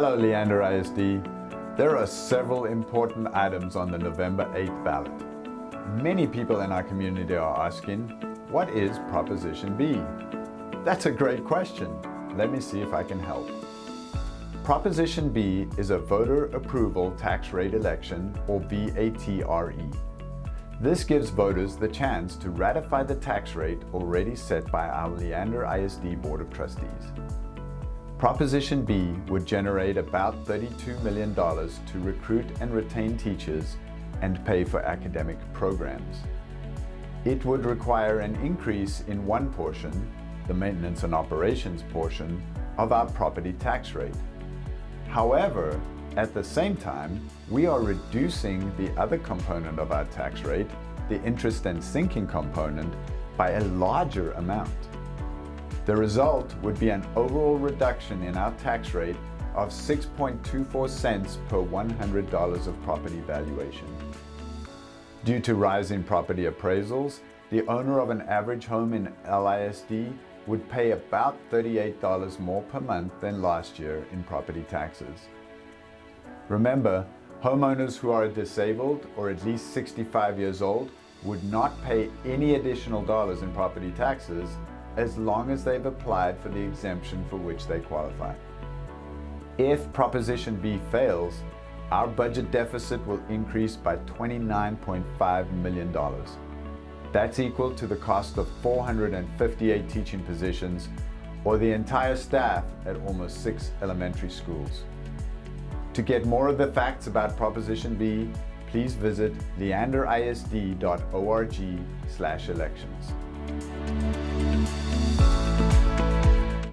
Hello Leander ISD. There are several important items on the November 8th ballot. Many people in our community are asking, what is Proposition B? That's a great question. Let me see if I can help. Proposition B is a voter approval tax rate election or VATRE. This gives voters the chance to ratify the tax rate already set by our Leander ISD Board of Trustees. Proposition B would generate about $32 million to recruit and retain teachers and pay for academic programs. It would require an increase in one portion, the maintenance and operations portion, of our property tax rate. However, at the same time, we are reducing the other component of our tax rate, the interest and sinking component, by a larger amount. The result would be an overall reduction in our tax rate of 6.24 cents per $100 of property valuation. Due to rising property appraisals, the owner of an average home in LISD would pay about $38 more per month than last year in property taxes. Remember, homeowners who are disabled or at least 65 years old would not pay any additional dollars in property taxes as long as they've applied for the exemption for which they qualify. If Proposition B fails, our budget deficit will increase by $29.5 million. That's equal to the cost of 458 teaching positions or the entire staff at almost six elementary schools. To get more of the facts about Proposition B, please visit leanderisd.org elections. Música